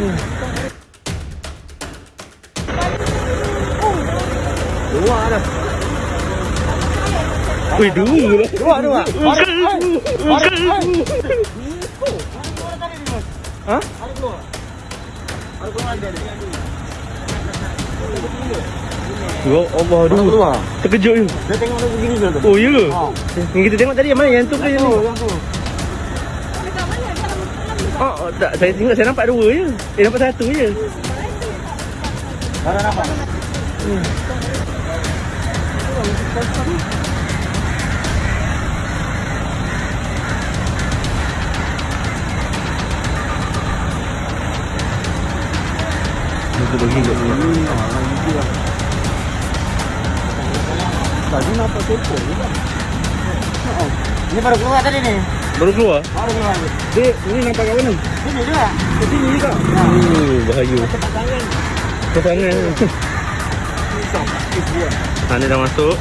Dua dah. Wih, dua lah. Dua, dua. Ha? Ya Allah, Dua keluar. Terkejut je. Dia tengok dia begini tu? Oh, ya ke? Ha. Yang kita tengok tadi yang mana? Yang tu ke yang ni? yang tu. Oh, oh, thấy Saya tengok, saya nampak dua je. Eh, nampak satu je. Dah dah nampak. Kita bagi kat sini. Tadi nampak tepo juga. Ini baru keluar tadi ni. Baru keluar? Baru keluar. Dek, ni nampak kat mana? Sini juga. Kat sini juga. Oh, bahaya. Cepat tangan. Ke sana. Ha, ni dah masuk.